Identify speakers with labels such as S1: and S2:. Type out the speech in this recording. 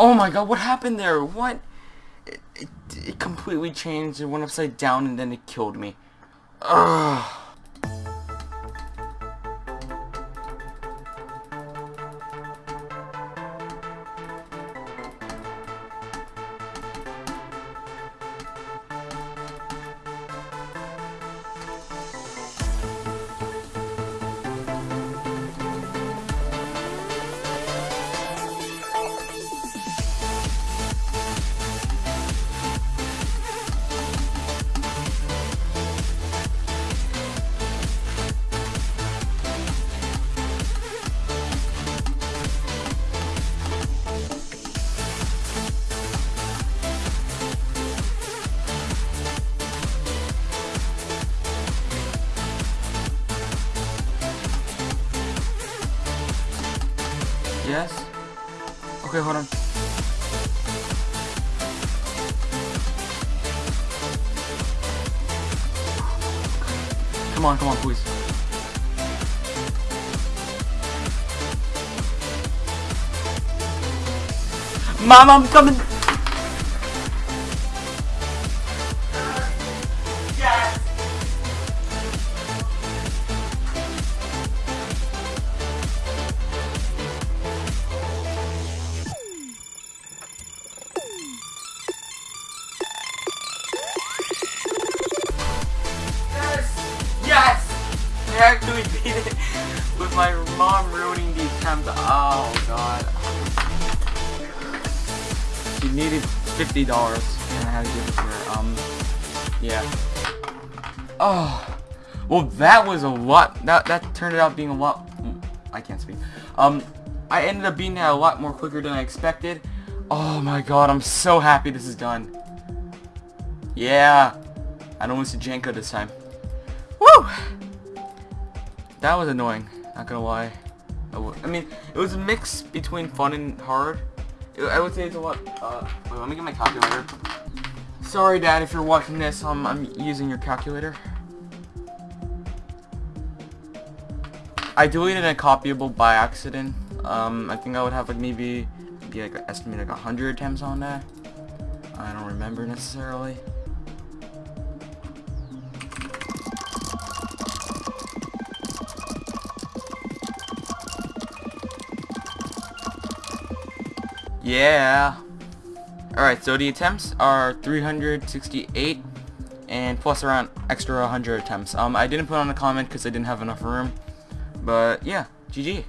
S1: Oh my god, what happened there? What? It, it, it completely changed. It went upside down and then it killed me. Ugh. Yes? Okay, hold on. Come on, come on, please. Mom, I'm coming! I beat it with my mom ruining the attempt. Oh god. She needed fifty dollars and I had to give it to her. Um yeah. Oh well that was a lot that that turned out being a lot I can't speak. Um I ended up being that a lot more quicker than I expected. Oh my god, I'm so happy this is done. Yeah. I don't lose to see Janko this time. Woo! That was annoying, not gonna lie. I mean, it was a mix between fun and hard. I I would say it's a lot, uh, wait, let me get my calculator. Sorry, Dad, if you're watching this, um, I'm using your calculator. I deleted a copyable by accident. Um, I think I would have like maybe, maybe like estimate like a hundred attempts on that. I don't remember necessarily. Yeah. Alright, so the attempts are 368 and plus around extra 100 attempts. Um, I didn't put on a comment because I didn't have enough room. But yeah, GG.